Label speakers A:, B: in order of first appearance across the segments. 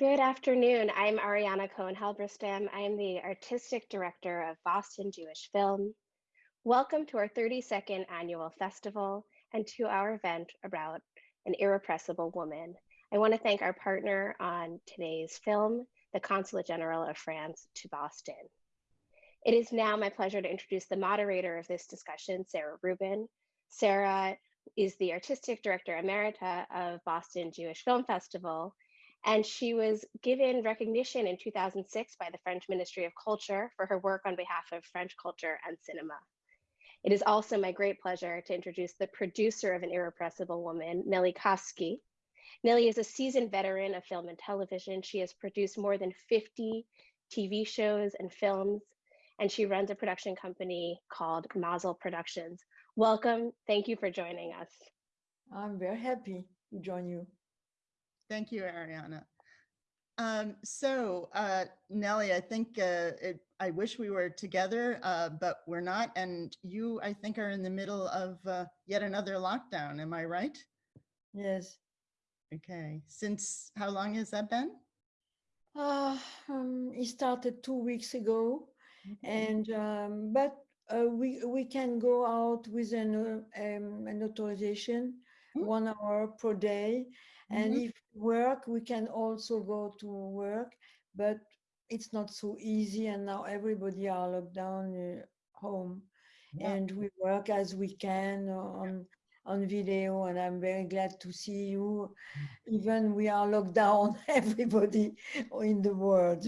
A: Good afternoon. I'm Ariana Cohen Halberstam. I am the artistic director of Boston Jewish Film. Welcome to our 32nd annual festival and to our event about an irrepressible woman. I want to thank our partner on today's film, the Consulate General of France to Boston. It is now my pleasure to introduce the moderator of this discussion, Sarah Rubin. Sarah is the artistic director emerita of Boston Jewish Film Festival, and she was given recognition in 2006 by the French Ministry of Culture for her work on behalf of French culture and cinema. It is also my great pleasure to introduce the producer of An Irrepressible Woman, Nellie Kafsky. Nellie is a seasoned veteran of film and television. She has produced more than 50 TV shows and films, and she runs a production company called Mazel Productions. Welcome. Thank you for joining us.
B: I'm very happy to join you.
C: Thank you, Ariana. Um, so, uh, Nellie, I think uh, it, I wish we were together, uh, but we're not. And you, I think, are in the middle of uh, yet another lockdown. Am I right?
B: Yes.
C: Okay. Since how long has that been?
B: Uh, um, it started two weeks ago, and um, but uh, we we can go out with an uh, um, an authorization,
C: Mm.
B: one hour per day, and
C: Mhm.
B: if work we can also go to work, but it's not so easy, and now everybody are locked down uh, home,
C: Yeah.
B: and we work as we can on on video, and I'm very glad to see you. Even we are locked down, everybody in the world.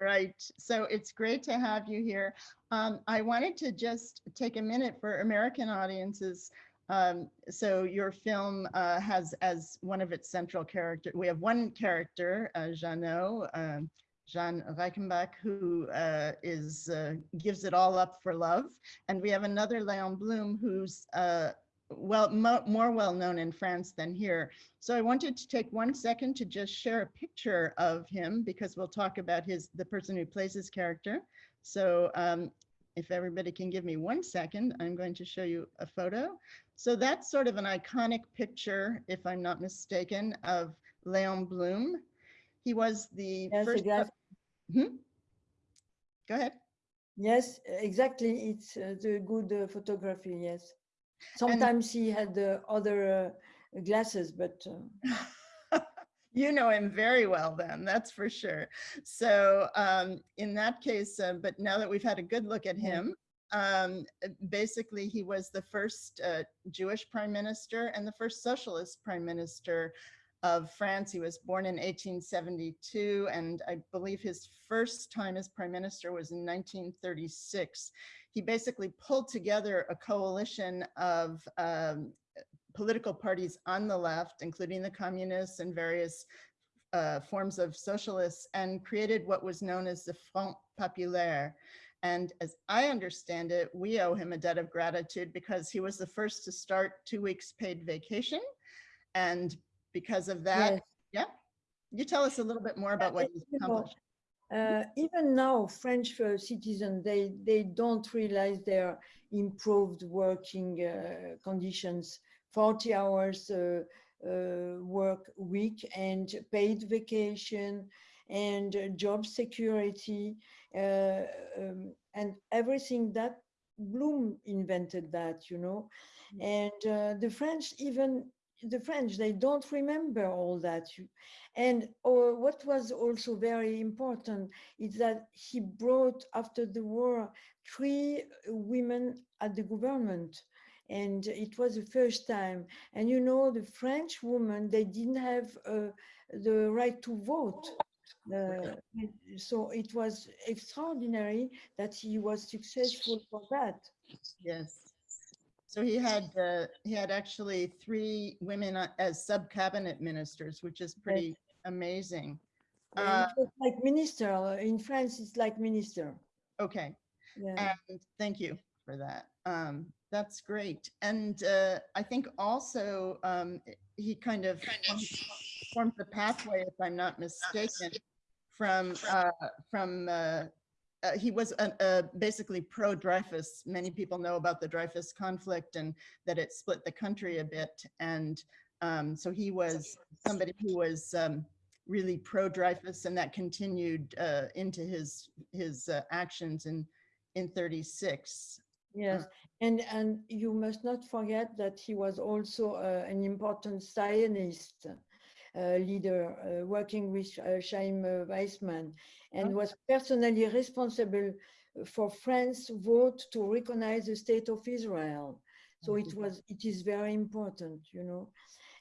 C: Right. So it's great to have you here. Um, I wanted to just take a minute for American audiences. Um, so your film uh, has as one of its central character, we have one character, uh, Janot, um, Jeanne Reichenbach, who uh, is uh, gives it all up for love. And we have another Leon Blum who's uh, well mo more well known in France than here. So I wanted to take one second to just share a picture of him because we'll talk about his the person who plays his character. So um, if everybody can give me one second, I'm going to show you a photo. So that's sort of an iconic picture, if I'm not mistaken, of Leon Blum. He was the
B: Yes,
C: first.
B: exactly.
C: Hmm? Go ahead.
B: Yes, exactly. It's uh, the good uh, photography. Yes. Sometimes he had uh, other uh, glasses, but uh,
C: you know him very well then that's for sure. So um in that case uh, but now that we've had a good look at him um uh, basically he was the first uh, jewish prime minister and the first socialist prime minister of france. He was born in 1872 and i believe his first time as prime minister was in 1936 he basically pulled together a coalition of um, political parties on the left, including the communists and various uh, forms of socialists, and created what was known as the Front Populaire. And as I understand it, we owe him a debt of gratitude because he was the first to start two weeks paid vacation. And because of that,
B: yes.
C: yeah, you tell us a little bit more about what
B: and,
C: he's accomplished.
B: Uh, even now, French uh, citizens, they, they don't realize their improved working uh, conditions, 40 hours uh, uh, work week and paid vacation and job security uh, um, and everything that Blum invented that, you know. And uh, the French even the French, they don't remember all that. And or what was also very important is that he brought after the war three women at the government. And it was the first time. And you know, the French women, they didn't have uh, the right to vote. Uh, so it was extraordinary that he was successful for that.
C: Yes. So he had, uh, he had actually three women uh, as sub-cabinet ministers, which is pretty amazing. Uh,
B: like minister in France. It's like minister.
C: Okay,
B: Yeah.
C: and thank you for that. Um, that's great. And uh, I think also um, he kind of formed- formed the pathway, if I'm not mistaken, from, uh, from, uh, uh, he was basically pro-Dreyfus. Many people know about the Dreyfus conflict and that it split the country a bit. And um, so he was somebody who was um, really pro-Dreyfus and that continued uh, into his his uh, actions in in 36.
B: Yes, and and you must not forget that he was also uh, an important Zionist uh, leader uh, working with uh, Chaim uh, Weizmann and was personally responsible for France's vote to recognize the state of Israel. So it was it is very important, you know.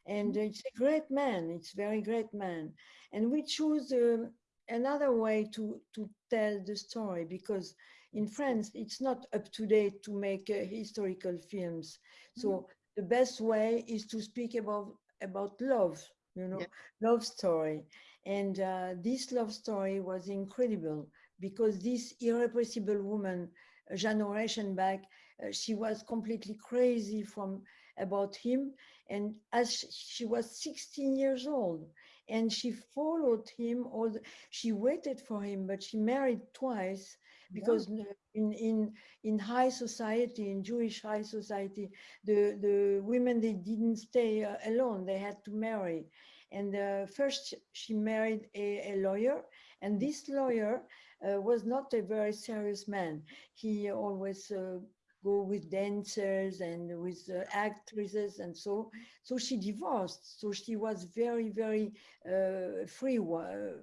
B: And it's a great man. It's very great man. And we choose um, another way to to tell the story because in France it's not up to date to make uh, historical films. So the best way is to speak about about love, you know,
C: Yeah.
B: love story. And uh, this love story was incredible because this irrepressible woman, a generation back, uh, she was completely crazy from about him. And as she was 16 years old, and she followed him, all the, she waited for him, but she married twice because n- in in in high society, in Jewish high society, the the women they didn't stay uh, alone; they had to marry. And uh, first, she married a, a lawyer, and this lawyer uh, was not a very serious man. He always uh, go with dancers and with uh, actresses, and so so she divorced. So she was very very uh, free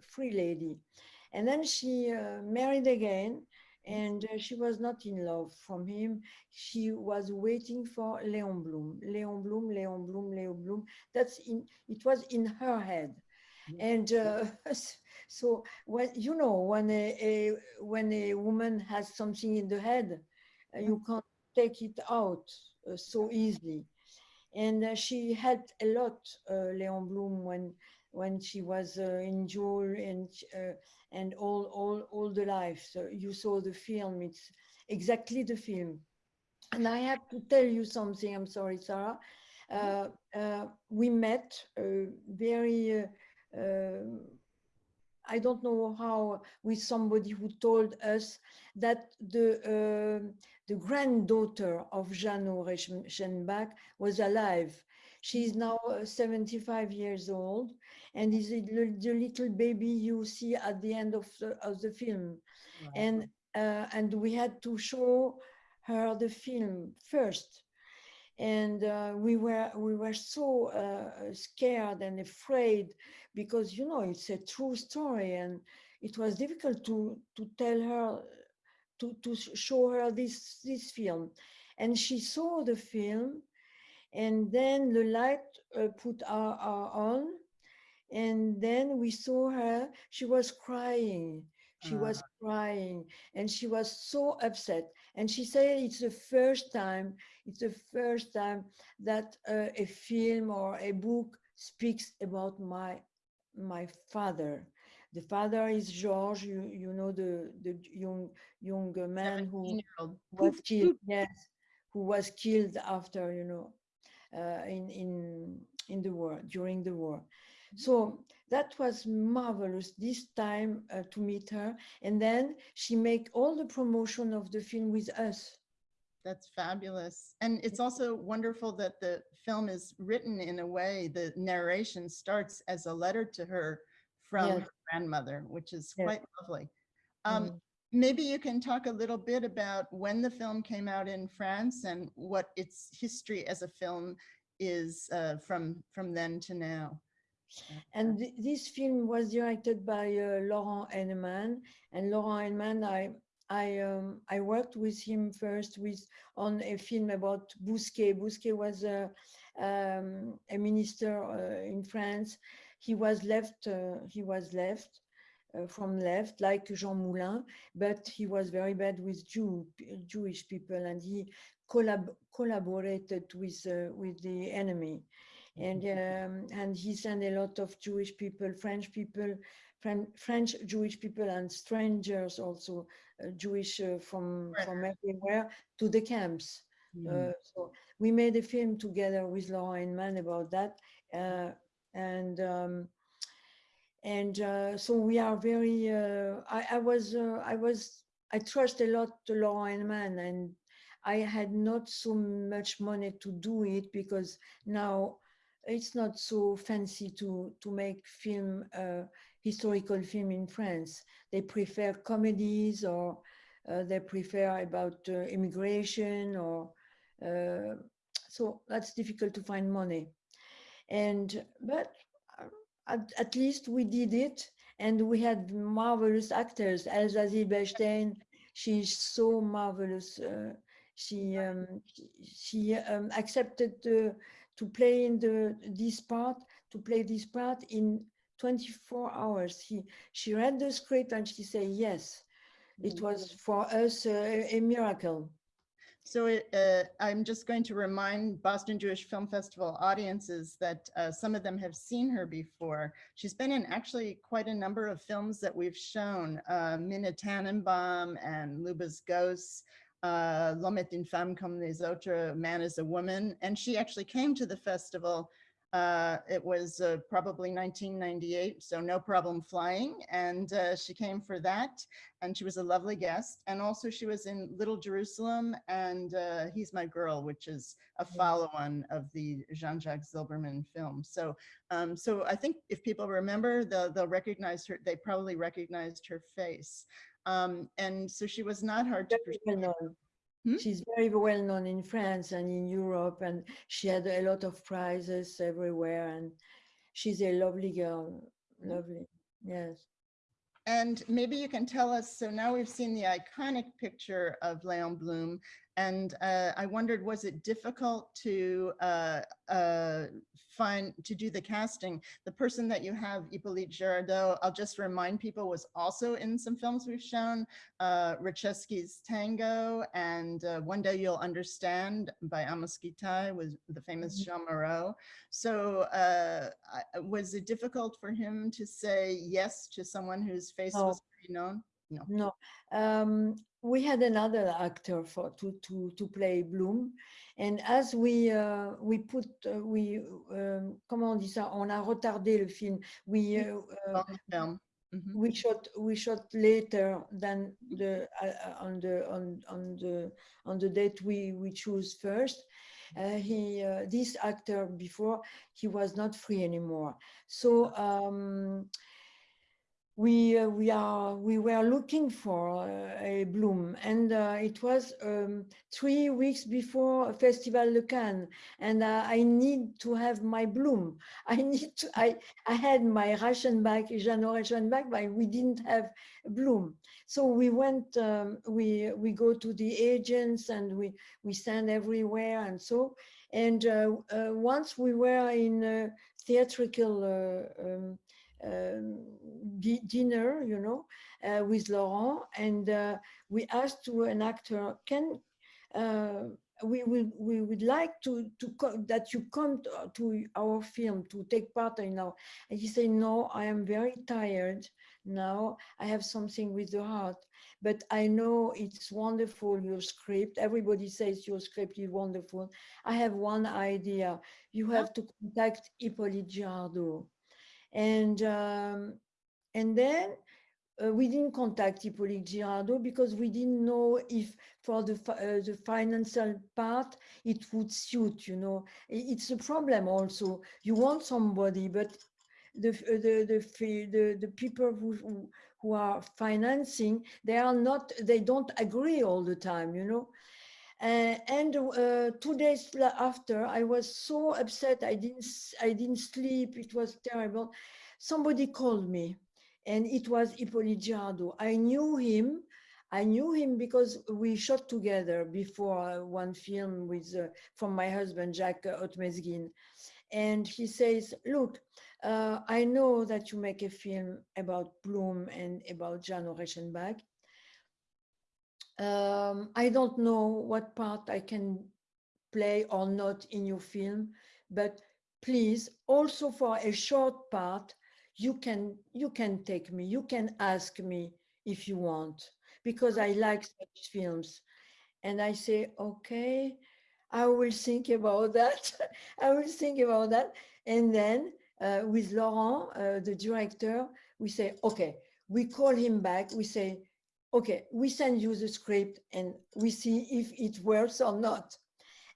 B: free lady, and then she uh, married again. And uh, she was not in love from him. She was waiting for Leon Blum, Leon Blum, Leon Blum, Leon Blum. That's in. It was in her head, and uh, so when you know when a, a when a woman has something in the head, uh, you can't take it out uh, so easily. And uh, she helped a lot, uh, Leon Blum, when when she was uh, in jail and uh, and all all all the life. So you saw the film. It's exactly the film. And I have to tell you something. I'm sorry, Sarah. Uh, uh, we met uh, very. Uh, I don't know how with somebody who told us that the the granddaughter of Janot Reichenbach was alive. She is now uh, 75 years old and is the, little baby you see at the end of the, of the film. And uh, and we had to show her the film first. And uh, we were we were so uh, scared and afraid because you know it's a true story and it was difficult to to tell her to to show her this this film. And she saw the film and then the light uh, put our, our on. And then we saw her. She was crying. She was crying. And she was so upset. And she said it's the first time it's the first time that uh, a film or a book speaks about my my father. The father is george you you know the the young young man who was killed yes who was killed after you know uh, in in in the war during the war so that was marvelous this time uh, to meet her and then she make all the promotion of the film with us
C: That's fabulous. And it's also wonderful that the film is written in a way, the narration starts as a letter to her from
B: Yes.
C: her grandmother, which is
B: Yes.
C: quite lovely. Um,
B: Mm.
C: Maybe you can talk a little bit about when the film came out in France and what its history as a film is uh, from from then to now.
B: and th- this film was directed by uh, Laurent Heynemann and Laurent Heynemann I I um, I worked with him first with on a film about Bousquet. Bousquet was a um, a minister uh, in France. He was left. Uh, he was left uh, from left, like Jean Moulin, but he was very bad with Jew Jewish people, and he collab- collaborated with uh, with the enemy, and um, and he sent a lot of Jewish people, French people, French Jewish people, and strangers also uh, Jewish uh, from from everywhere to the camps. Uh, so we made a film together with Laurent Heynemann about that, uh, and um, and uh, so we are very. Uh, I, I was uh, I was I trust a lot to Laurent Heynemann, and I had not so much money to do it because now it's not so fancy to to make film uh, historical film in France. They prefer comedies or uh, they prefer about uh, immigration or so that's difficult to find money. And but at, at least we did it and we had marvelous actors. Elsa Zylberstein, she's so marvelous. Uh, she um, she um, accepted to to play in the this part to play this part in 24 hours. He she read the script and she said yes. It was for us a, a miracle.
C: So it, uh, I'm just going to remind Boston Jewish Film Festival audiences that uh, some of them have seen her before. She's been in actually quite a number of films that we've shown, uh, Mina Tannenbaum and Luba's Ghosts, uh, L'homme est une femme comme les autres, Man is a Woman. And she actually came to the festival uh, it was uh, probably 1998, so no problem flying. And uh, she came for that. And she was a lovely guest. And also she was in Little Jerusalem and uh, He's My Girl, which is a follow-on of the Jean-Jacques Zilbermann film. So um, so I think if people remember, they'll, they'll recognize her, they probably recognized her face. Um, and so she was not hard to persuade. Hmm?
B: She's very well known in France and in Europe, and she had a lot of prizes everywhere. And she's a lovely girl, lovely. Yes.
C: And maybe you can tell us, so now we've seen the iconic picture of Léon Blum, and uh, I wondered, was it difficult to uh, uh, find, to do the casting? The person that you have, Hippolyte Girardot, I'll just remind people, was also in some films we've shown, uh, Rashevski's Tango and uh, One Day You'll Understand by Amos Gitaï with the famous
B: Mhm.
C: Jeanne Moreau. So uh, was it difficult for him to say yes to someone whose face
B: No.
C: was pretty known?
B: No, um, we had another actor for to to to play Blum, and as we uh, we put uh, we um, comment on dit ça, on a retardé le film. We uh, uh,
C: Long. Mhm.
B: we shot we shot later than the uh, uh, on the on on the on the date we we choose first. Uh, he uh, this actor before he was not free anymore, so. Um, we uh, we are we were looking for uh, a Blum. And uh, it was um, three weeks before festival de cannes. And uh, i need to have my Blum. I need to i i had my bag Janot bag but we didn't have Blum. So we went um, we we go to the agents and we we stand everywhere and so. And uh, uh, once we were in theatrical um, um, dinner, you know, uh, with Laurent, and uh, we asked to an actor, can uh, we would we would like to to that you come to, to our film to take part in our and he said no i am very tired now. I have something with the heart but i know it's wonderful your script. Everybody says your script is wonderful. I have one idea. You have to contact hippolyte girardot and um, and then uh, we didn't contact Hippolyte Girardot because we didn't know if for the uh, the financial part it would suit. You know, it's a problem also. You want somebody, but the uh, the the the, the people who, who who are financing they are not they don't agree all the time. You know. Uh, and uh, two days after, I was so upset. I didn't. I didn't sleep. It was terrible. Somebody called me, and it was Hippolyte Girardot. I knew him. I knew him because we shot together before uh, one film with uh, from my husband Jacques Otmezguine, and he says, "Look, uh, I know that you make a film about Blum and about Jan Reichenbach um, I don't know what part I can play or not in your film, but please also for a short part, you can you can take me, you can ask me if you want, because I like such films. And I say, okay, I will think about that. I will think about that. And then uh, with Laurent, uh, the director, we say, okay, we call him back. We say, okay, we send you the script and we see if it works or not.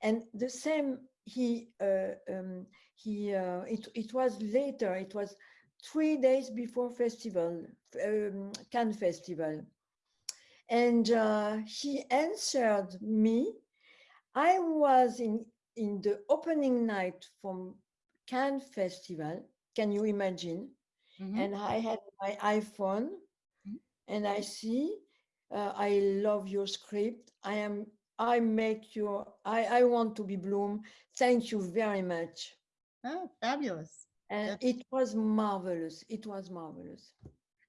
B: And the same, he uh, um, he uh, it it was later. It was three days before festival, um, Cannes Festival, and uh, he answered me. I was in in the opening night from Cannes Festival. Can you imagine?
C: Mhm.
B: And I had my iPhone,
C: Mhm.
B: and I see. Uh, I love your script. I am. I make your. I. I want to be Blum. Thank you very much.
C: Oh, fabulous.
B: And
C: That's-
B: it was marvelous. It was marvelous.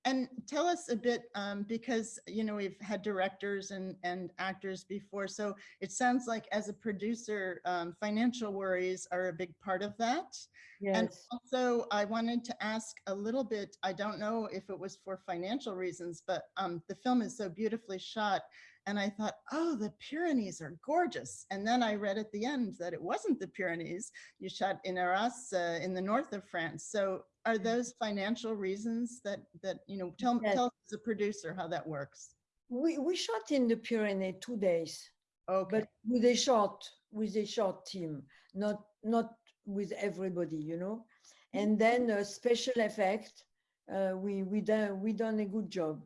C: And tell us a bit, um, because, you know, we've had directors and, and actors before, so it sounds like as a producer, um, financial worries are a big part of that. And
B: Yes.
C: also, I wanted to ask a little bit, I don't know if it was for financial reasons, but um, the film is so beautifully shot. And I thought, oh, the Pyrenees are gorgeous. And then I read at the end that it wasn't the Pyrenees. You shot in Arras uh, in the north of France. So are those financial reasons that, that you know, tell,
B: Yes.
C: tell us as a producer how that works?
B: We we shot in the Pyrenees two days,
C: Okay,
B: but with a short with a short team, not not with everybody, you know. And then uh, special effect, uh, we we done we done a good job.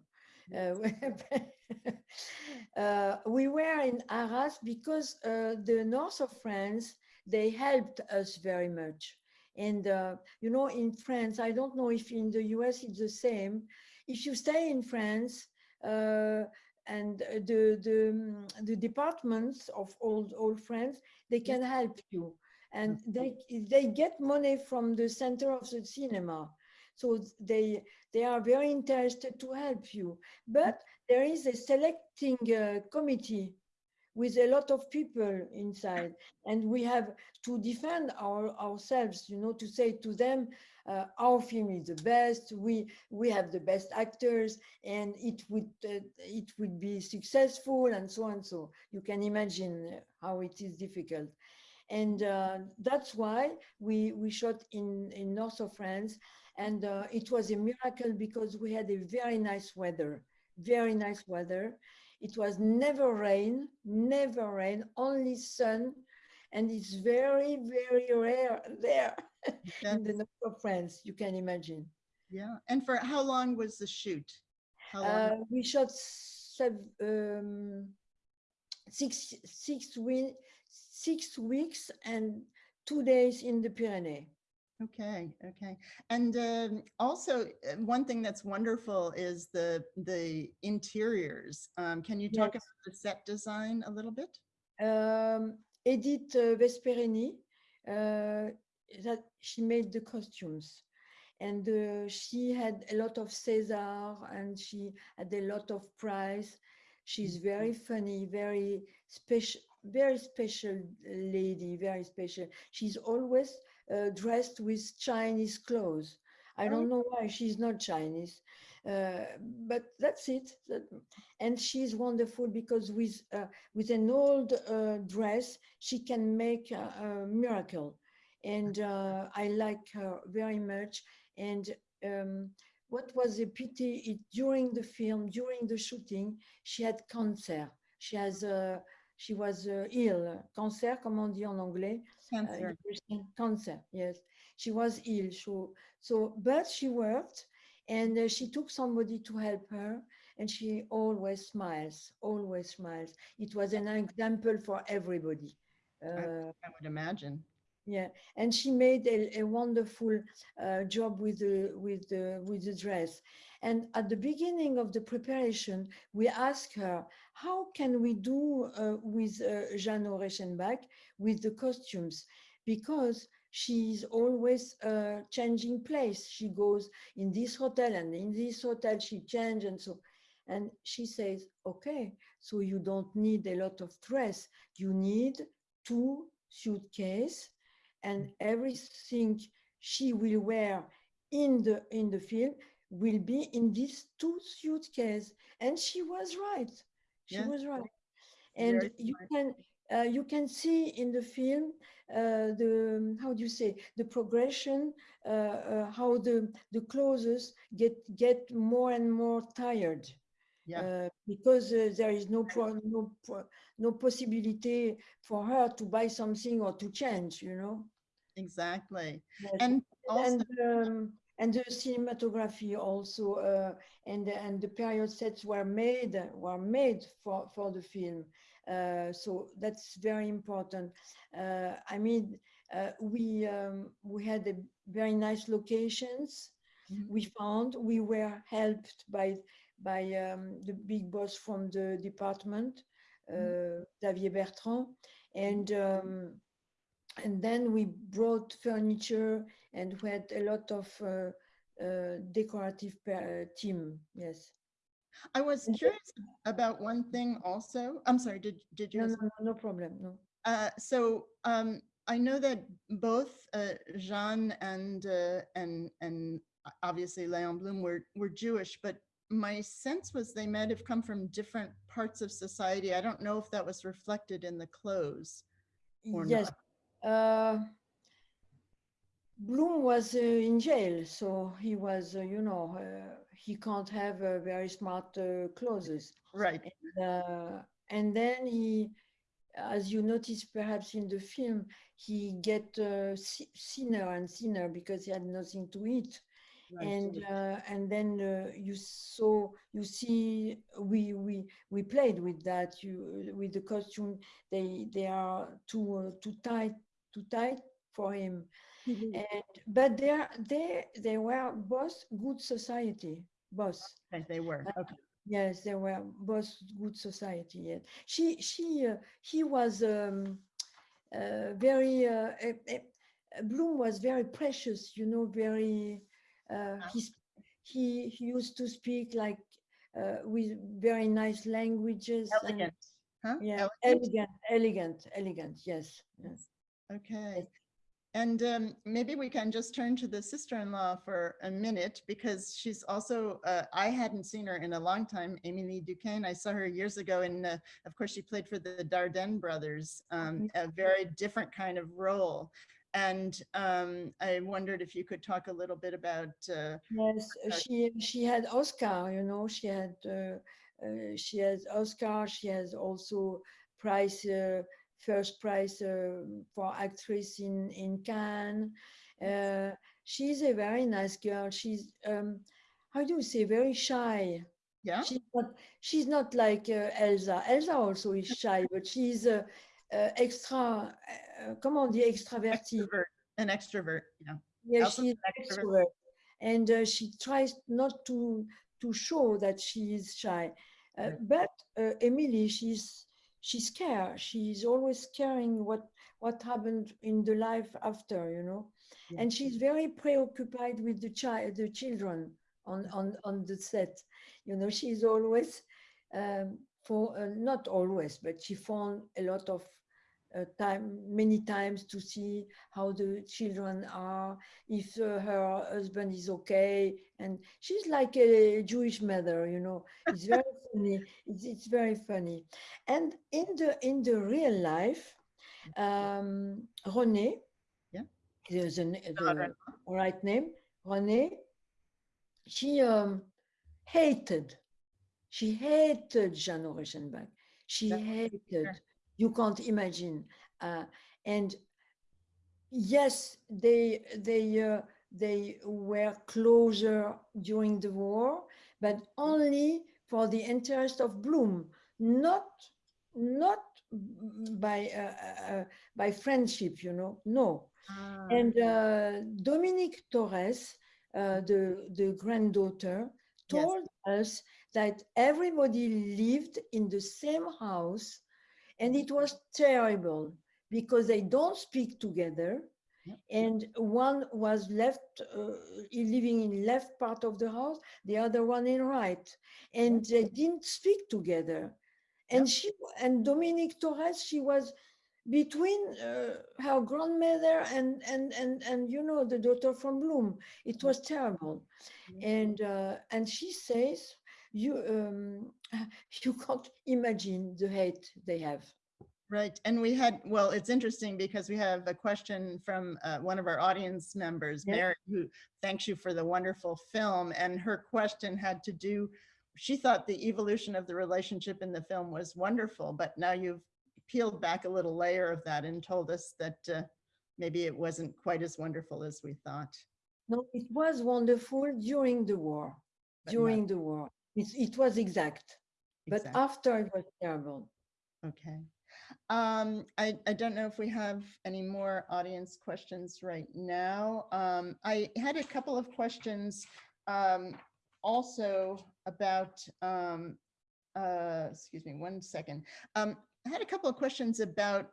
B: Uh, uh, we were in Arras because uh, the north of France they helped us very much. And uh, you know, in France, I don't know if in the US it's the same. If you stay in France, uh, and the the mm, the departments of old old France they can help you and they they get money from the center of the cinema so they they are very interested to help you. But there is a selecting uh, committee with a lot of people inside. And we have to defend our ourselves you know to say to them uh, our film is the best. We we have the best actors and it would uh, it would be successful and so and so you can imagine how it is difficult. And uh, that's why we we shot in in north of france and uh, it was a miracle because we had a very nice weather very nice weather it was never rain never rain only sun and it's very very rare there
C: Yeah.
B: in the north of france you can imagine
C: yeah. And for how long was the shoot? How long?
B: uh, we shot sev- um, six six six weeks and two days in the Pyrenees.
C: Okay, okay. And um, also, uh, one thing that's wonderful is the the interiors. Um, Can you talk
B: Yes.
C: about the set design a little bit?
B: Um, Edith uh, Vesperini, uh, that she made the costumes, and uh, she had a lot of César, and she had a lot of prize. She's very funny, very special, very special lady, very special. She's always uh, dressed with Chinese clothes. I don't know why she's not Chinese, uh, but that's it. And she's wonderful because with uh, with an old uh, dress, she can make a, a miracle. And uh, I like her very much. And um, what was a pity it, during the film, during the shooting, she had cancer. She has uh, she was uh, ill. Cancer, comment on dit en anglais? Uh,
C: Cancer.
B: Christian cancer, yes. She was ill, so, so but she worked and uh, she took somebody to help her and she always smiles, always smiles. It was an example for everybody. Uh,
C: I would imagine.
B: Yeah, and she made a, a wonderful uh, job with the with the with the dress. And at the beginning of the preparation, we asked her, "How can we do uh, with uh, Janot Reichenbach with the costumes?" Because she's always uh, changing place. She goes in this hotel and in this hotel she changes and so. And she says, "Okay, so you don't need a lot of dress. You need two suitcase." And everything she will wear in the in the film will be in these two suitcases and she was right she
C: Yeah.
B: was right and
C: Very
B: you
C: smart.
B: can uh, you can see in the film uh, the how do you say the progression uh, uh, how the the clothes get get more and more tired
C: Yeah.
B: uh, because uh, there is no pro, no pro, no possibility for her to buy something or to change, you know.
C: Exactly.
B: Yes.
C: And also,
B: and um, and the cinematography also uh, and and the period sets were made were made for for the film uh, so that's very important uh, i mean uh, we um, we had a very nice locations
C: Mhm.
B: we found we were helped by by um, the big boss from the department uh, Xavier Bertrand and um, and then we brought furniture and we had a lot of uh, uh, decorative uh, team. Yes.
C: I was
B: and-
C: curious about one thing also. I'm sorry, did, did you?
B: No, no, no, problem. No.
C: Uh, so um, I know that both uh, Jean and uh, and and obviously Leon Blum were were Jewish, but my sense was they might have come from different parts of society. I don't know if that was reflected in the clothes. Or
B: yes. Uh, Blum was uh, in jail, so he was, uh, you know, uh, he can't have uh, very smart uh, clothes.
C: Right.
B: uh, and then he as you notice perhaps in the film he get uh, thinner and thinner because he had nothing to eat
C: right.
B: and uh, and then uh, you saw you see we we we played with that you with the costume they they are too uh, too tight too tight for him
C: Mhm.
B: and but they they they were both good society both
C: Okay, they were. Okay.
B: Yes, they were both good society. Yes, she she uh, he was um, uh, very uh, eh, eh, Blum was very precious. You know, very uh, he he he used to speak like uh, with very nice languages. and-
C: Elegant. Huh?
B: yeah,
C: Elegant?
B: elegant, elegant, elegant. Yes, yes.
C: Okay. And um, maybe we can just turn to the sister-in-law for a minute because she's also, uh, I hadn't seen her in a long time, Émilie Dequenne. I saw her years ago and uh, of course she played for the Dardenne brothers, um, a very different kind of role. And um, I wondered if you could talk a little bit about, uh,
B: Yes, she she had Oscar, you know, she had uh, uh, she has Oscar, she has also prize uh, first prize uh, for actress in in Cannes. Uh, she's a very nice girl. She's um, how do you say very shy.
C: yeah?
B: She's not she's not like uh, Elsa. Elsa also is shy, but she's uh, uh, extra. Uh, comment on dit extravertie.
C: Extrovert, an extrovert, yeah.
B: Yeah, she's
C: an extrovert.
B: extrovert, and uh, she tries not to to show that she is shy. Uh, but uh, Émilie, she's she's scared. She's always caring what what happened in the life after, you know,
C: Yeah.
B: and she's very preoccupied with the child, the children on on on the set. You know, she's always um, for uh, not always, but she found a lot of time, many times to see how the children are, if uh, her husband is okay. And she's like a Jewish mother, you know. It's very funny. It's, it's very funny. And in the in the real life, um, Renée,
C: Yeah.
B: the, the, the
C: daughter-in-law.
B: right name, Renée, she um, hated, she hated Janot Reichenbach. She hated, you can't imagine. Uh, and yes, they they uh, they were closer during the war, but only for the interest of Blum, not not by uh, uh, by friendship, you know. No,
C: Ah,
B: and uh, Dominique Torres, uh, the, the granddaughter,
C: Yes.
B: told us that everybody lived in the same house and it was terrible because they don't speak together.
C: Yep.
B: And one was left uh, living in left part of the house, the other one in right, and they didn't speak together. And she and Dominique Torres, she was between uh, her grandmother and and and and you know the daughter from Blum. It was terrible, and uh, and she says you um, you can't imagine the hate they have.
C: Right, and we had, well, it's interesting because we have a question from uh, one of our audience members. Mary, who thanks you for the wonderful film, and her question had to do she thought the evolution of the relationship in the film was wonderful, but now you've peeled back a little layer of that and told us that uh, maybe it wasn't quite as wonderful as we thought.
B: No, it was wonderful during the war.
C: But not-
B: During the war, it, it was exact, but after it was terrible.
C: Okay. Um, I, I don't know if we have any more audience questions right now. Um, I had a couple of questions um, also about, um, uh, excuse me, one second. Um, I had a couple of questions about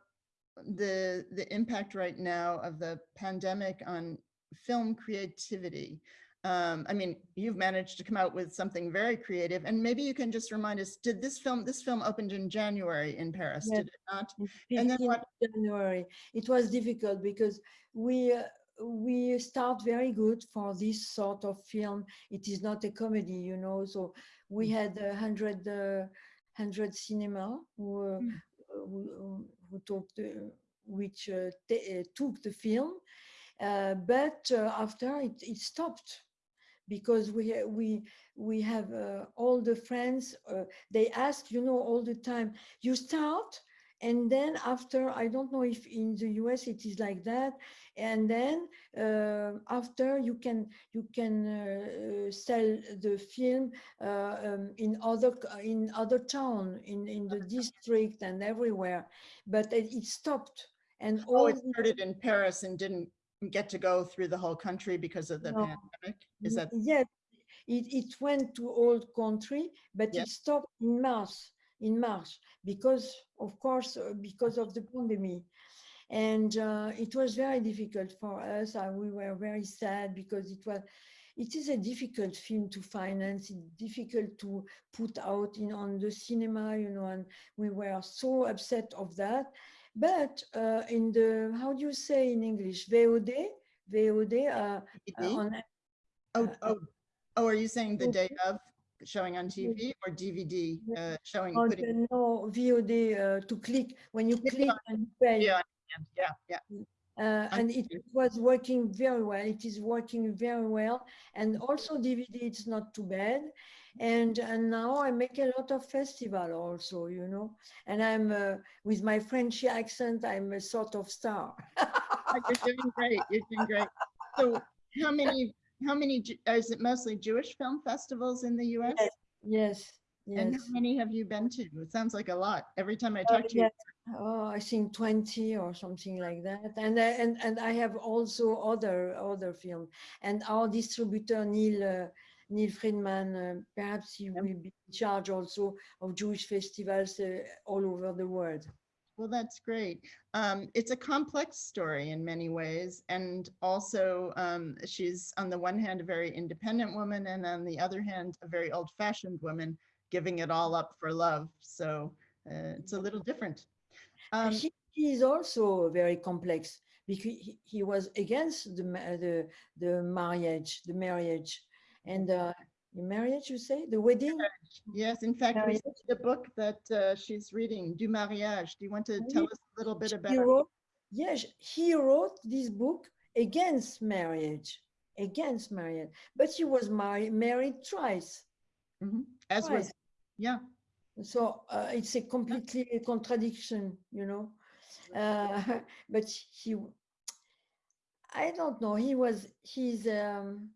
C: the, the impact right now of the pandemic on film creativity. Um, I mean, you've managed to come out with something very creative and maybe you can just remind us, did this film, this film opened in January in Paris,
B: Yes.
C: did it not? And then what-
B: January. It was difficult because we uh, we start very good for this sort of film. It is not a comedy, you know. So we
C: Mm.
B: had a hundred uh, hundred cinema who uh,
C: Mm.
B: who, who took the which uh, uh, took the film, uh, but uh, after it, it stopped because we we we have uh, all the friends uh, they ask you know all the time you start? And then after i don't know if in the us it is like that and then uh, after you can you can uh, uh, sell the film uh, um, in other in other town in in the district and everywhere but it, it stopped and
C: Oh,
B: all
C: it started in Paris and didn't get to go through the whole country because of the
B: No.
C: pandemic? Is that,
B: Yes, it, it went to all country, but
C: Yeah.
B: it stopped in March, in March, because of course, uh, because of the pandemic. And uh, it was very difficult for us. and we were very sad because it was, it is a difficult film to finance. It's difficult to put out in on the cinema, you know, and we were so upset of that. But uh, in the, how do you say in English, VOD, VOD, uh,
C: DVD?
B: on
C: Oh,
B: uh,
C: oh, oh, are you saying the
B: oh,
C: day of showing on TV or DVD, uh, showing,
B: on
C: putting?
B: the no VOD uh, to click when you click and pay.
C: Yeah, yeah, yeah.
B: Uh, and it was working very well. It is working very well. And also DVD, it's not too bad. And, and now I make a lot of festival also, you know, and I'm uh, with my French accent, I'm a sort of star.
C: Oh, You're doing great, you're doing great. So how many, how many, Ju- is it mostly Jewish film festivals in the US?
B: Yes, yes,
C: And how many have you been to? It sounds like a lot. Every time I
B: Oh,
C: talk to you,
B: yes. Oh, I think 20 or something like that. And I, and, and I have also other other film. And our distributor Neil uh, Neil Friedman, uh, perhaps he will be in charge also of Jewish festivals uh, all over the world.
C: Well, that's great. Um, it's a complex story in many ways. And also, um, she's on the one hand, a very independent woman, and on the other hand, a very old fashioned woman, giving it all up for love. So uh, it's a little different. Um,
B: he, he is also very complex because he, he was against the the the marriage, the marriage, and uh, the marriage. You say the wedding.
C: yes, in fact, we the book that uh, she's reading, Du Mariage. Do you want to tell us a little bit about?
B: it? yes, he wrote this book against marriage, against marriage, but he was married married twice.
C: Mhm. As was, yeah,
B: So uh, it's a completely a contradiction, you know. Uh, but he, I don't know. He was he's um,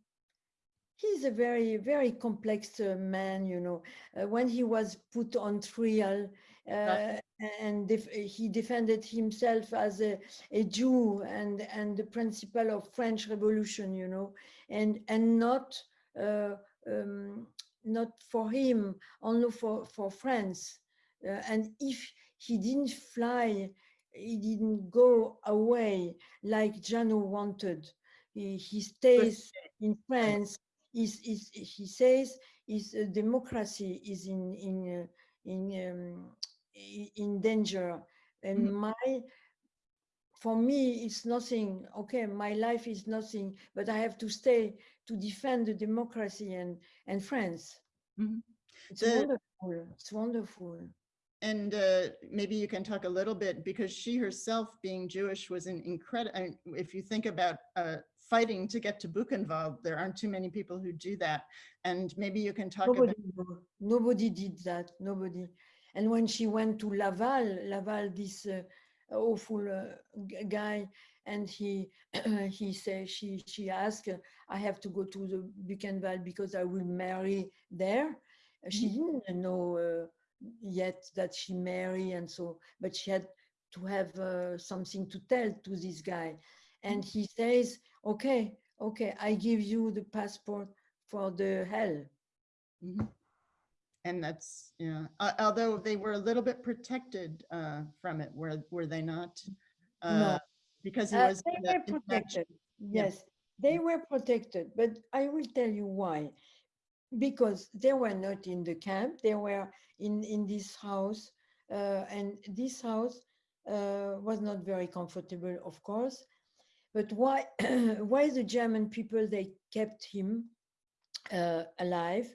B: he's a very very complex uh, man, you know. Uh, when he was put on trial. Uh, and def- he defended himself as a, a Jew and and the principle of French Revolution, you know, and and not uh, um, not for him, only for for France. Uh, and if he didn't fly, he didn't go away like Janot wanted. He, he stays in France. Is is he says his uh, democracy is in in uh, in um, in danger. And
C: Mhm.
B: my for me it's nothing. Okay my life is nothing but i have to stay to defend the democracy and and france.
C: Mhm.
B: it's
C: The-
B: wonderful. It's wonderful.
C: And uh, maybe you can talk a little bit because she herself being Jewish was an incredible, if you think about uh, fighting to get to Buchenwald. There aren't too many people who do that. And maybe you can talk about,
B: Nobody, no- nobody did that, nobody. And when she went to Laval, Laval, this uh, awful uh, guy, and he he said she she asked, I have to go to the Buchenwald because I will marry there. Uh, She didn't know uh, yet that she marry and so, but she had to have uh, something to tell to this guy. And he says, okay, okay, I give you the passport for the hell.
C: Mhm. and that's, yeah, uh, although they were a little bit protected uh, from it, were, were they not? Uh, Because he
B: Uh,
C: was.
B: they were protected.
C: Yeah.
B: Yes, they were protected, but I will tell you why. Because they were not in the camp, they were in, in this house, uh, and this house uh, was not very comfortable, of course. But why, why the German people, they kept him uh, alive?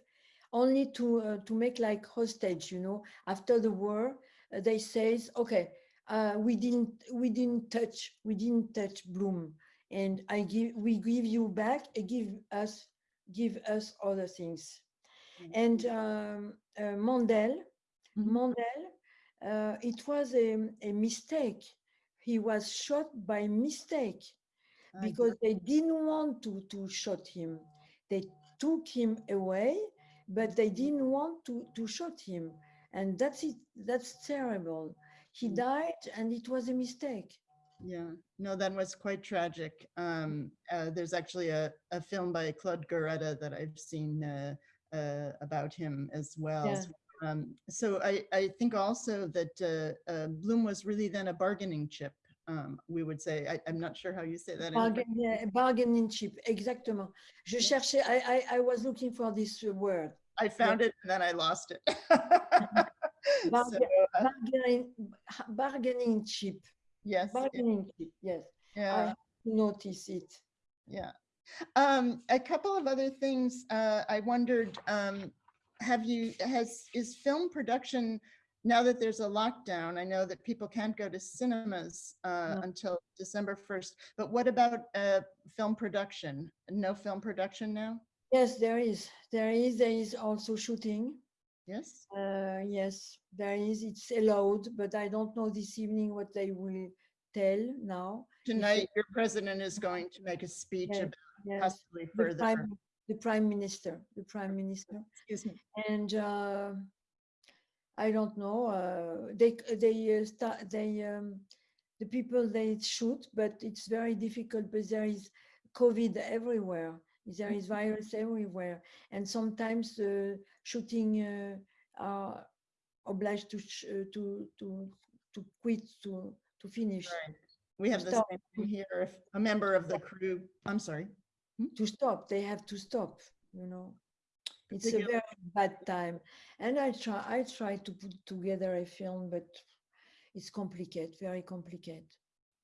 B: Only to, uh, to make like hostage, you know, after the war, uh, they says, okay, uh, we didn't we didn't touch we didn't touch Blum and i give we give you back give us give us other things
C: Mm.
B: and um, uh, Mandel
C: Mhm.
B: Mandel uh, it was a, a mistake he was shot by mistake because they didn't want to to shoot him they took him away but they didn't want to to shoot him and that's it that's terrible he
C: Mm.
B: died and it was a mistake
C: Yeah, no, that was quite tragic. Um, uh, there's actually a, a film by Claude Goretta that I've seen uh, uh, about him as well.
B: Yeah.
C: So, Um, so I, I think also that uh, uh, Blum was really then a bargaining chip, um, we would say. I, I'm not sure how you say that.
B: bargain, yeah, bargaining chip exactement je cherchais I, I i was looking for this word
C: I found it and then I lost it. So, uh,
B: bargaining bargaining chip
C: Yes,
B: bargaining chip yes
C: yeah.
B: notice it
C: Yeah. Um, a couple of other things, uh, I wondered, um, have you, has, is film production, now that there's a lockdown, I know that people can't go to cinemas, uh,
B: No.
C: until December 1st, but what about, uh, film production? No film production now?
B: yes there is there is there is also shooting
C: Yes?
B: Uh, yes, there is. It's allowed, but I don't know this evening what they will tell now.
C: Tonight, your president is going to make a speech
B: Yes,
C: about
B: Yes,
C: possibly
B: the
C: further,
B: prime, the prime minister, the prime minister,
C: excuse me.
B: and uh, I don't know. Uh, they they uh, start they um, the people they shoot, but it's very difficult. But there is COVID everywhere. There is virus everywhere, and sometimes the shooting uh, are obliged to sh- uh, to to to quit to to finish
C: Right. We have the same thing here, if a member of the crew, I'm sorry.
B: to stop. They have to stop. You know, it's a very bad time, and I try I try to put together a film, but it's complicated, very complicated.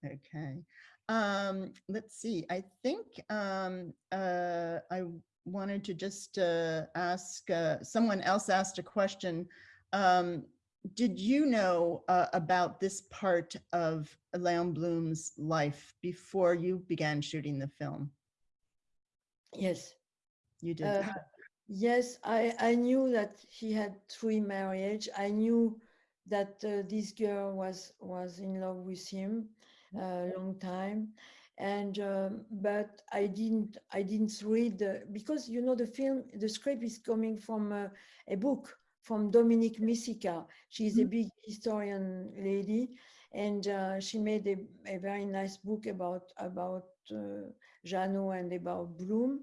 C: Okay. Um, let's see, I think, um, uh, I wanted to just, uh, ask, uh, someone else asked a question. Um, did you know, uh, about this part of Leon Blum's life before you began shooting the film?
B: Yes.
C: You did?
B: Uh, Yes, I, I knew that he had three marriage. I knew that uh, this girl was was in love with him a long time, and um, but I didn't I didn't read the, because you know the film the script is coming from uh, a book from Dominique Missika. She's a big historian lady, and uh, she made a, a very nice book about about uh, Janot and about Blum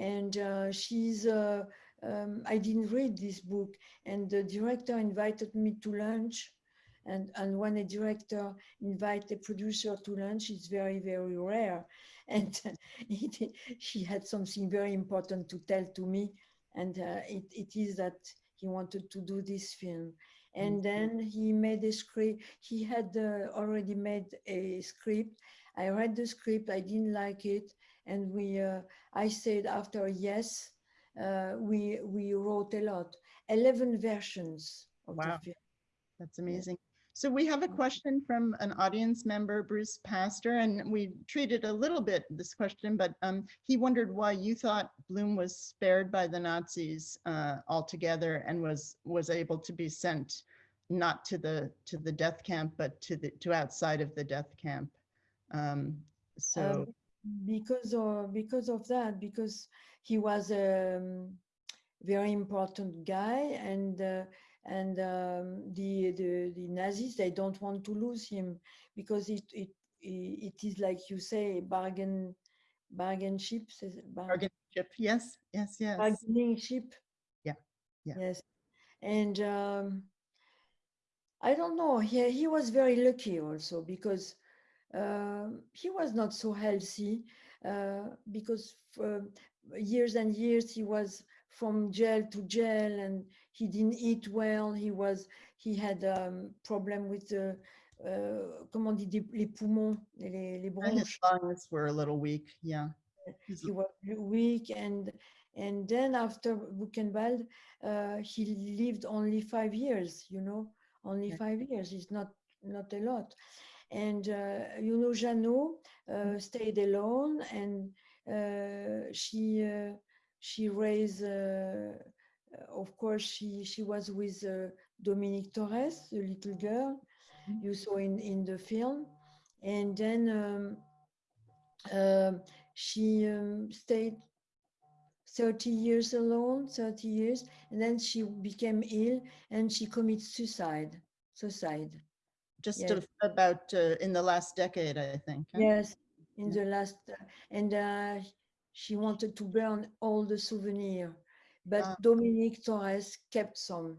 B: and uh, she's uh, um, i didn't read this book. And the director invited me to lunch. And and when a director invite a producer to lunch it's very very rare. And it, he had something very important to tell to me. And uh, it, it is that he wanted to do this film. And then he made a script. He had uh, already made a script. I read the script. I didn't like it and we uh, i said after yes uh, we we wrote a lot 11 versions of
C: Wow.
B: the film
C: That's amazing. So we have a question from an audience member, Bruce Pastor, and we treated a little bit this question, but um, he wondered why you thought Blum was spared by the Nazis uh, altogether and was was able to be sent not to the to the death camp, but to the to outside of the death camp. Um, so
B: Um, because of because of that, because he was a um, very important guy, and uh, and um, the, the the Nazis they don't want to lose him because it it it is like you say bargain bargain ship
C: bargain ship, yes, yes, yes.
B: bargaining ship.
C: Yeah, yeah.
B: Yes, and um, I don't know. He he was very lucky also because he was not so healthy uh, because for years and years he was from jail to jail and he didn't eat well. He was he had um, problem with the uh, comment dit des- les poumons, les, les
C: And his lungs were a little weak, yeah.
B: He was weak and and then after Buchenwald, uh, he lived only five years. You know, only
C: Yeah.
B: five years is not not a lot. And uh, you know, Janot uh, stayed alone, and uh, she uh, she raised. Uh, of course, she she was with uh, Dominique Torres, the little girl
C: Mhm.
B: you saw in in the film, and then. Um, um, she um, stayed 30 years alone 30 years and then she became ill and she committed suicide suicide
C: Just
B: yes.
C: about uh, in the last decade, I think. huh?
B: yes in
C: Yeah.
B: the last uh, and uh, she wanted to burn all the souvenir but
C: Ah.
B: dominique torres kept some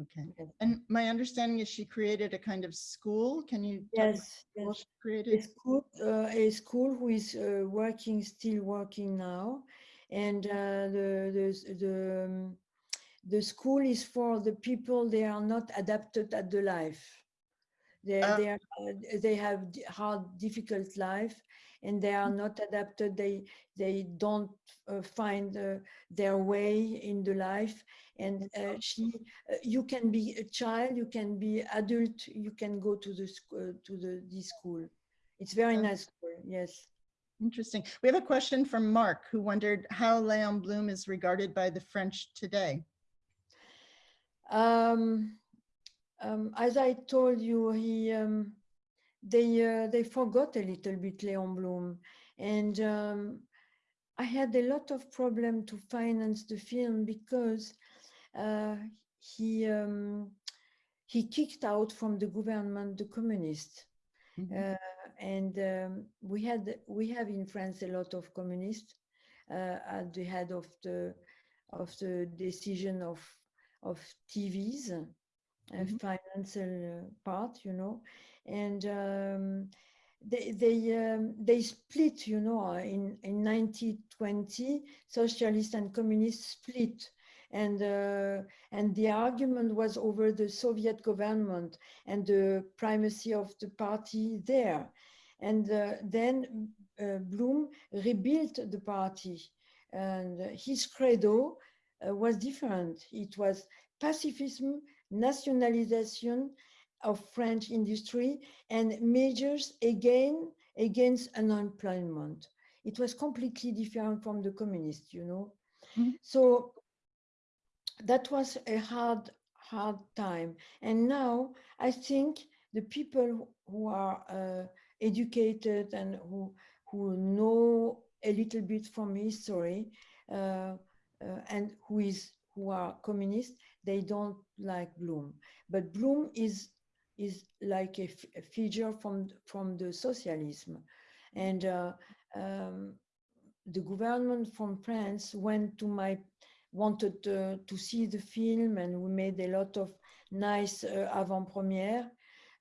C: Okay. And my understanding is she created a kind of school. Can you?
B: yes yes
C: she
B: a school, uh, a school who is uh, working, still working now, and uh, the the the um, the school is for the people they are not adapted at the life. They
C: Ah.
B: they are uh, they have hard, difficult life, and they are not adapted. They they don't uh, find uh, their way in the life. And uh, she, uh, you can be a child, you can be adult, you can go to the school to the this school. It's very nice school. Yes.
C: Interesting. We have a question from Mark who wondered how Leon Blum is regarded by the French today.
B: Um, um, as I told you, he um, they uh, they forgot a little bit Leon Blum, and um, I had a lot of problem to finance the film because uh, he um, he kicked out from the government the communists.
C: Mhm.
B: Uh, and um, we had we have in France a lot of communists uh, at the head of the of the decision of of TVs,
C: Mhm.
B: financial uh, part, you know, and um, they they um, they split, you know, uh, in in 1920, socialists and communists split, and uh, and the argument was over the Soviet government and the primacy of the party there. And uh, then uh, Blum rebuilt the party, and his credo uh, was different. It was pacifism, nationalization of French industry, and measures again against unemployment. It was completely different from the communists, you know.
C: Mhm.
B: So that was a hard, hard time. And now I think the people who are uh, educated and who who know a little bit from history uh, uh, and who is who are communist, they don't like Blum. But Blum is is like a, f- a figure from from the socialism, and uh, um, the government from France went to my wanted uh, to see the film and we made a lot of nice uh, avant-premiere.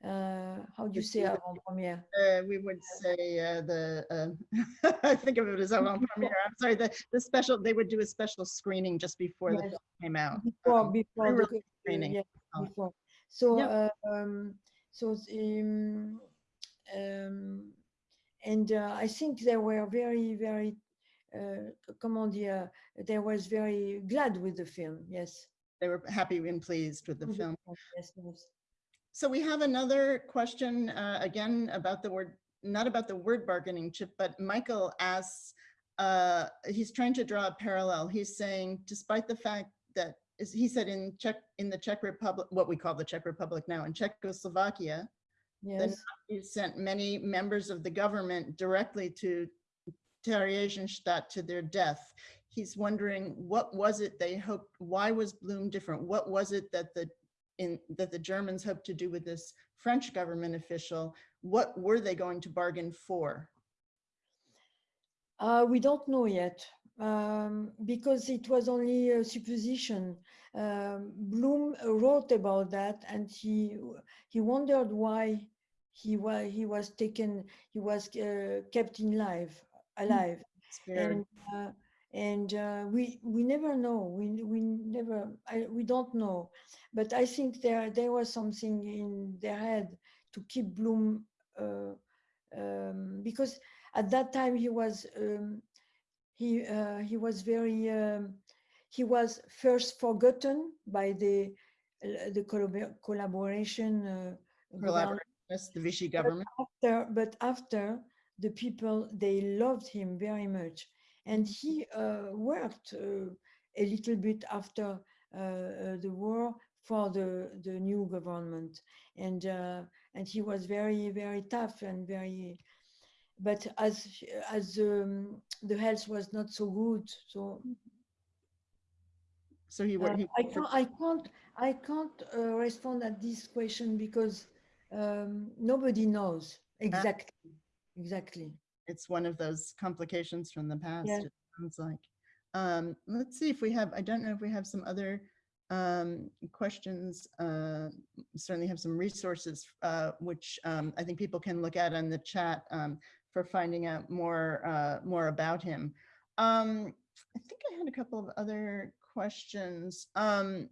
B: Uh, how do you say avant-premiere?
C: Uh, we would say uh, the, uh, I think of it as avant-premiere. I'm sorry, the, the special, they would do a special screening just before the film came out.
B: Before,
C: Um,
B: before the
C: screening,
B: yeah,
C: call
B: before. So,
C: Yeah.
B: uh, um, so um, um, and uh, I think they were very, very, uh, comment dire, they was very glad with the film. Yes.
C: They were happy and pleased with the
B: with the
C: film.
B: film, Yes, yes.
C: So we have another question, uh, again, about the word, not about the word bargaining chip, but Michael asks, uh, he's trying to draw a parallel. He's saying, despite the fact that, is he said in Czech, in the Czech Republic, what we call the Czech Republic now, in Czechoslovakia,
B: Yes,
C: you sent many members of the government directly to Theresienstadt to their death. He's wondering, what was it they hoped, why was Blum different? What was it that the, in, that the Germans hoped to do with this French government official? What were they going to bargain for?
B: uh, we don't know yet um, because it was only a supposition. Um, Blum wrote about that, and he he wondered why he was he was taken he was uh, kept in life alive
C: Spared.
B: and uh, and uh, we we never know. We we never I, we don't know. But i think there there was something in their head to keep Blum uh, um, because at that time he was um, he uh, he was very um, he was first forgotten by the uh, the collabor- collaboration uh,
C: Collaborationist, the Vichy government.
B: after but after the people they loved him very much and he uh, worked uh, a little bit after uh, uh, the war for the the new government and uh, and he was very very tough and very but as as um, the health was not so good so
C: So he worked. he
B: I can't, I can't, I can't uh, respond at this question because um, nobody knows exactly, exactly.
C: It's one of those complications from the past,
B: Yeah.
C: it sounds like. Um, let's see if we have, I don't know if we have some other um, questions. Uh, certainly have some resources, uh, which um, I think people can look at in the chat um, for finding out more, uh, more about him. Um, I think I had a couple of other questions. Um,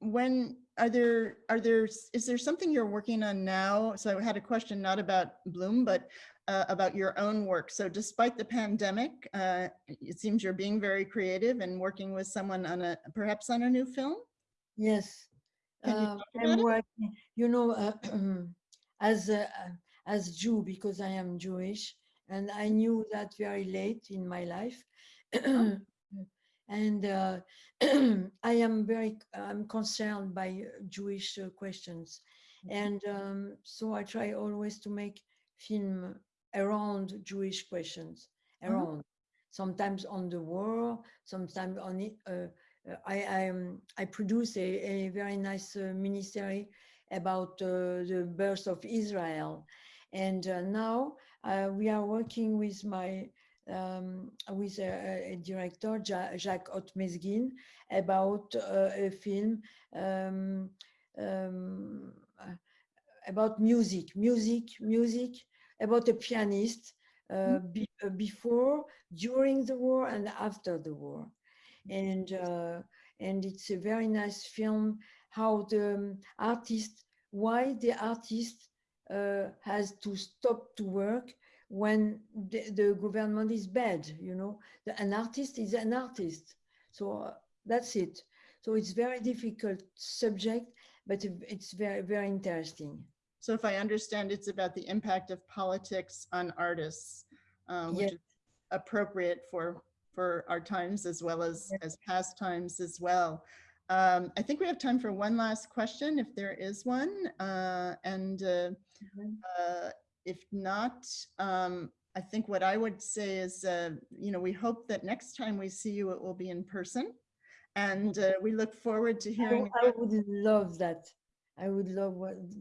C: when are there are there is there something you're working on now so i had a question not about Blum but uh, about your own work. So despite the pandemic uh, it seems you're being very creative and working with someone on a perhaps on a new film?
B: Yes.
C: You
B: Uh, I'm working, you know, uh, as a, as Jew because I am Jewish, and I knew that very late in my life. and uh, I am very I'm concerned by uh, Jewish uh, questions, and um, so I try always to make film around Jewish questions,
C: Mhm.
B: around sometimes on the war, sometimes on it. Uh, uh, I I, um, I produce a, a very nice uh, miniserie about uh, the birth of Israel, and uh, now uh, we are working with my um, with a, a- director Ja- Jacques Otmezguine about uh, a film um, um, about music, music, music about a pianist uh, be, uh, before, during the war, and after the war. And uh, and it's a very nice film how the um, artist why the artist uh, has to stop to work when the, the government is bad you know? The, an artist is an artist. So uh, that's it. So it's very difficult subject but it's very very interesting
C: so if i understand it's about the impact of politics on artists uh, which
B: Yes.
C: is appropriate for for our times as well as as past times as well um, I think we have time for one last question, if there is one. Uh, and uh,
B: Mhm.
C: uh, if not, um, I think what I would say is, uh, you know, we hope that next time we see you, it will be in person. And uh, we look forward to
B: I,
C: hearing.
B: I would love that. I would love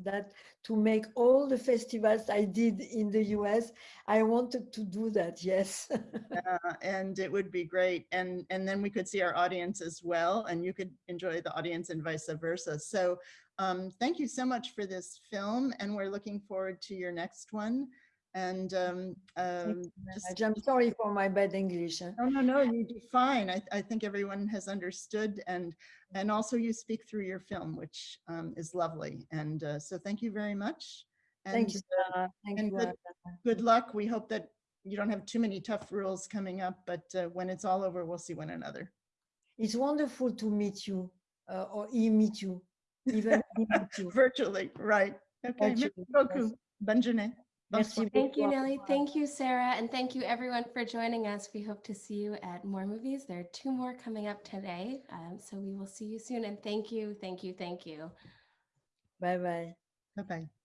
B: that to make all the festivals I did in the US. I wanted to do that, yes.
C: uh, and it would be great. And, and then we could see our audience as well, and you could enjoy the audience and vice versa. So um, thank you so much for this film, and we're looking forward to your next one. And um, um, just
B: I'm sorry for my bad English. huh?
C: No, no, no, you do fine. I, I think everyone has understood and, and also you speak through your film, which um, is lovely. And uh, so thank you very much.
B: Thank you.
C: uh,
B: Thank
C: and
B: you.
C: good-. Good luck. We hope that you don't have too many tough rules coming up, but uh, when it's all over, we'll see one another.
B: It's wonderful to meet you uh, or e meet you. even remotely.
C: virtually, right? Okay, merci
B: Virtually,
C: beaucoup.
B: yes.
C: Bonne journée.
B: Merci
A: Thank you,
B: beaucoup.
A: Nelly. Thank you, Sarah. And thank you, everyone, for joining us. We hope to see you at more movies. There are two more coming up today. Um, so we will see you soon. And thank you, thank you, thank you.
B: Bye bye.
C: Bye-bye.